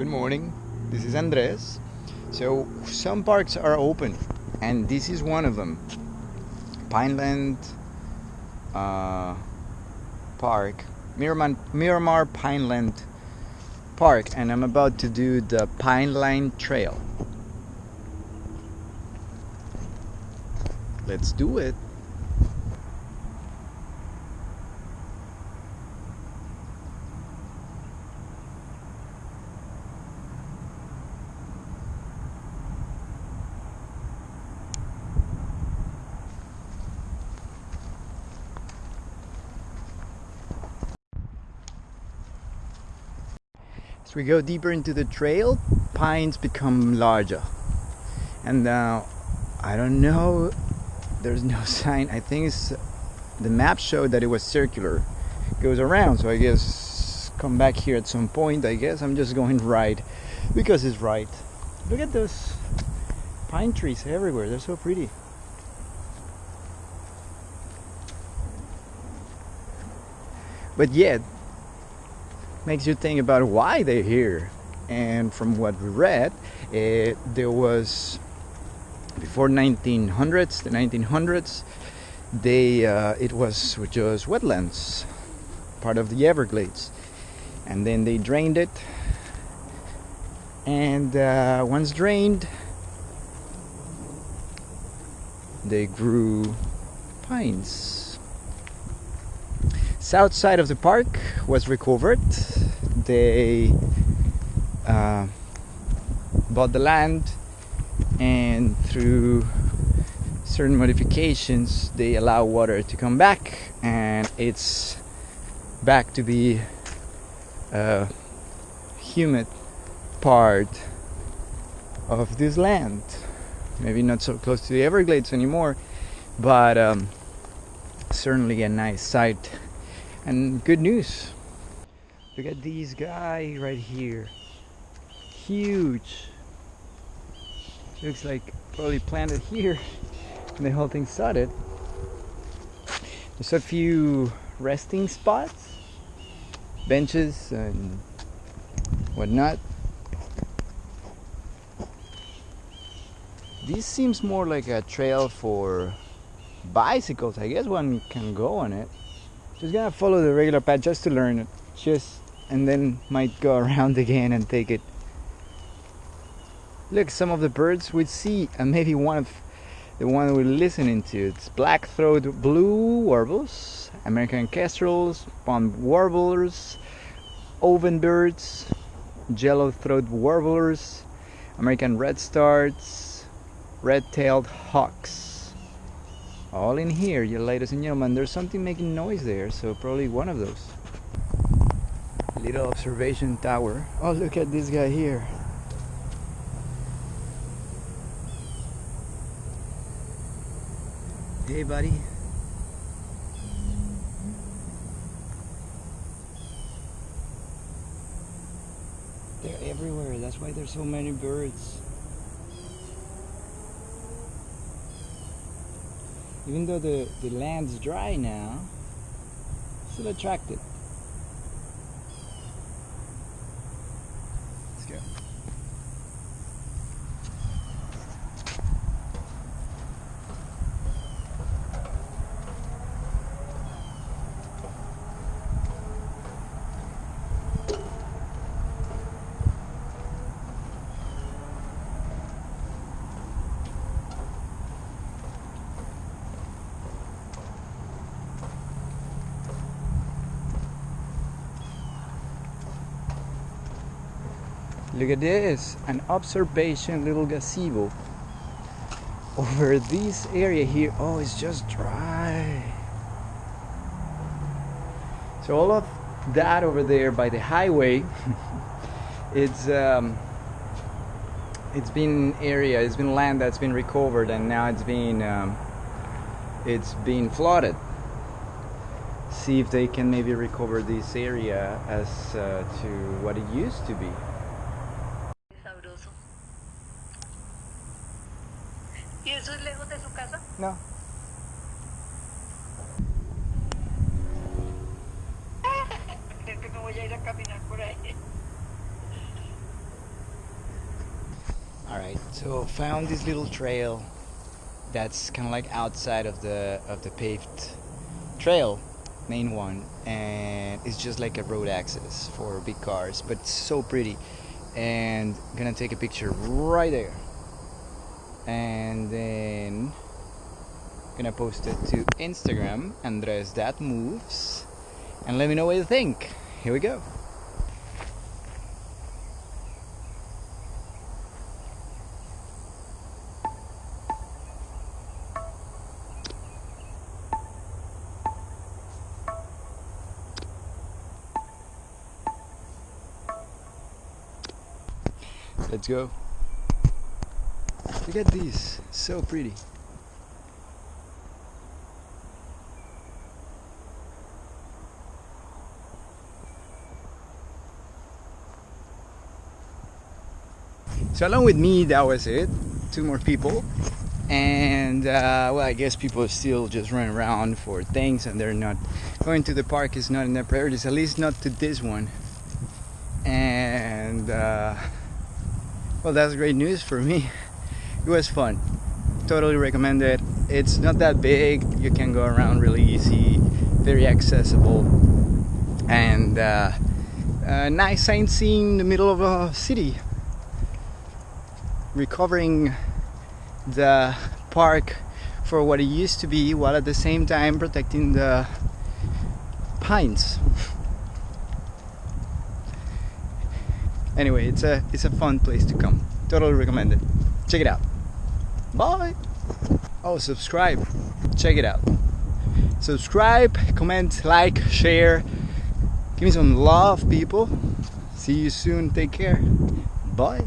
Good morning. This is Andres. So some parks are open, and this is one of them. Pineland uh, Park, Miramar, Miramar Pineland Park, and I'm about to do the Pineland Trail. Let's do it. As we go deeper into the trail, pines become larger. And now, I don't know, there's no sign. I think the map showed that it was circular. It goes around, so I guess come back here at some point. I guess I'm just going right because it's right. Look at those pine trees everywhere, they're so pretty. But yet, makes you think about why they're here. And from what we read, it, there was before 1900s, the 1900s, they uh, it was just wetlands, part of the Everglades, and then they drained it. And uh, once drained, they grew pines south side of the park was recovered. They uh, bought the land and through certain modifications they allow water to come back and it's back to be a humid part of this land maybe not so close to the everglades anymore but um, certainly a nice site and good news. Look at these guy right here. Huge. Looks like probably planted here. And the whole thing started. There's a few resting spots. Benches and whatnot. This seems more like a trail for bicycles. I guess one can go on it just gonna follow the regular path just to learn it. Just and then might go around again and take it. Look some of the birds we see and maybe one of the one we're listening to it's black-throated blue warbles american kestrels pond warblers ovenbirds yellow-throated warblers american redstarts red-tailed hawks all in here you ladies and gentlemen. There's something making noise there so probably one of those. Little observation tower. Oh look at this guy here. Hey buddy. They're everywhere. That's why there's so many birds even though the, the land's dry now, still attracted. Look at this, an observation little gazebo. Over this area here, oh, it's just dry. So all of that over there by the highway, it's um, it's been area, it's been land that's been recovered, and now it's been um, it's been flooded. See if they can maybe recover this area as uh, to what it used to be. ¿Y eso es lejos de su casa? No. Creo que me voy a ir a caminar por ahí. All right, so found this little trail that's kind of like outside of the of the paved trail, main one, and it's just like a road access for big cars, but it's so pretty. And I'm gonna take a picture right there, and then gonna post it to Instagram, Andres That Moves, and let me know what you think. Here we go. Let's go. Look at these, so pretty. So along with me, that was it. Two more people, and uh, well, I guess people still just running around for things, and they're not going to the park. Is not in their priorities, at least not to this one. And uh, well, that's great news for me. It was fun. Totally recommend it. It's not that big. You can go around really easy, very accessible, and uh, uh, nice sightseeing in the middle of a city recovering the park for what it used to be while at the same time protecting the pines anyway it's a it's a fun place to come totally recommend it check it out bye. Oh subscribe. Check it out. Subscribe comment like share. Give me some love people. See you soon. Take care. Bye